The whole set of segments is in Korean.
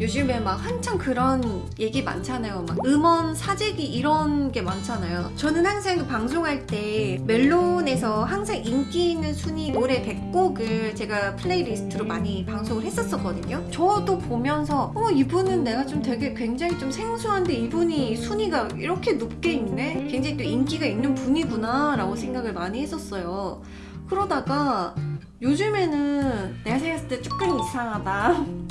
요즘에 막 한창 그런 얘기 많잖아요. 막 음원 사재기 이런 게 많잖아요. 저는 항상 방송할 때 멜론에서 항상 인기 있는 순위 노래 100곡을 제가 플레이리스트로 많이 방송을 했었거든요. 저도 보면서 어 이분은 내가 좀 되게 굉장히 좀 생소한데 이분이 순위가 이렇게 높게 있네? 굉장히 또 인기가 있는 분이구나 라고 생각을 많이 했었어요. 그러다가 요즘에는 내가 생각했을 때 조금 이상하다.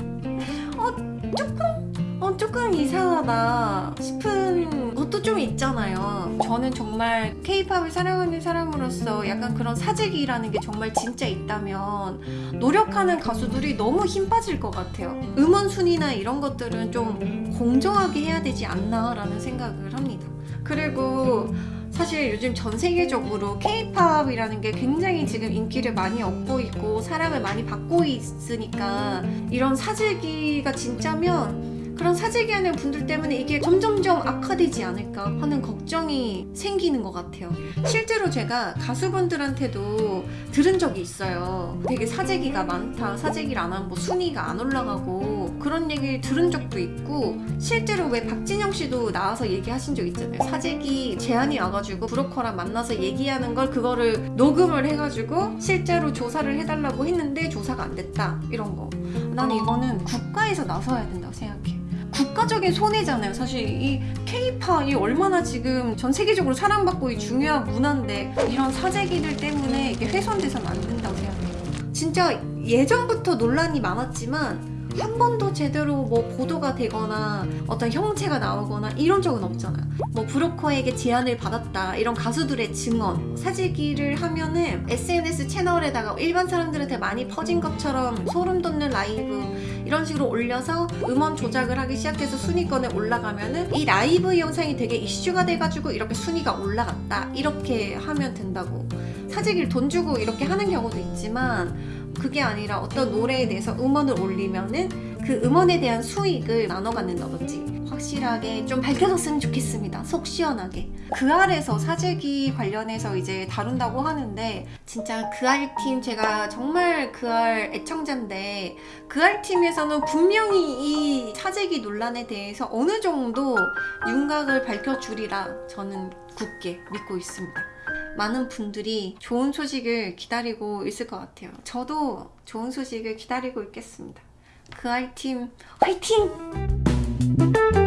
어, 조금? 어, 조금 이상하다 싶은 것도 좀 있잖아요. 저는 정말 케이팝을 사랑하는 사람으로서 약간 그런 사재기라는 게 정말 진짜 있다면 노력하는 가수들이 너무 힘 빠질 것 같아요. 음원 순위나 이런 것들은 좀 공정하게 해야 되지 않나 라는 생각을 합니다. 그리고 사실 요즘 전 세계적으로 케이팝이라는 게 굉장히 지금 인기를 많이 얻고 있고 사랑을 많이 받고 있으니까 이런 사재기가 진짜면 그런 사재기 하는 분들 때문에 이게 점점점 악화되지 않을까 하는 걱정이 생기는 것 같아요. 실제로 제가 가수분들한테도 들은 적이 있어요. 되게 사재기가 많다. 사재기를 안 하면 뭐 순위가 안 올라가고 그런 얘기를 들은 적도 있고 실제로 왜 박진영 씨도 나와서 얘기하신 적 있잖아요. 사재기 제안이 와가지고 브로커랑 만나서 얘기하는 걸 그거를 녹음을 해가지고 실제로 조사를 해달라고 했는데 조사가 안 됐다. 이런 거. 난 이거는 국가에서 나서야 된다고 생각해. 국가적인 손해잖아요. 사실 이 케이팝이 얼마나 지금 전 세계적으로 사랑받고 이 중요한 문화인데 이런 사재기들 때문에 이게 훼손돼서는 안 된다고 생각해요. 진짜 예전부터 논란이 많았지만 한 번도 제대로 뭐 보도가 되거나 어떤 형체가 나오거나 이런 적은 없잖아요. 뭐 브로커에게 제안을 받았다 이런 가수들의 증언 사재기를 하면은 SNS 채널에다가 일반 사람들한테 많이 퍼진 것처럼 소름 돋는 라이브 이런 식으로 올려서 음원 조작을 하기 시작해서 순위권에 올라가면은 이 라이브 영상이 되게 이슈가 돼가지고 이렇게 순위가 올라갔다 이렇게 하면 된다고 사재기를 돈 주고 이렇게 하는 경우도 있지만 그게 아니라 어떤 노래에 대해서 음원을 올리면은 그 음원에 대한 수익을 나눠 갖는다든지 확실하게 좀 밝혀졌으면 좋겠습니다. 속 시원하게. 그 알에서 사재기 관련해서 이제 다룬다고 하는데 진짜 그 알 팀 제가 정말 그 알 애청자인데 그 알 팀에서는 분명히 이 사재기 논란에 대해서 어느 정도 윤곽을 밝혀주리라 저는 굳게 믿고 있습니다. 많은 분들이 좋은 소식을 기다리고 있을 것 같아요. 저도 좋은 소식을 기다리고 있겠습니다. 그 아이팀 화이팅!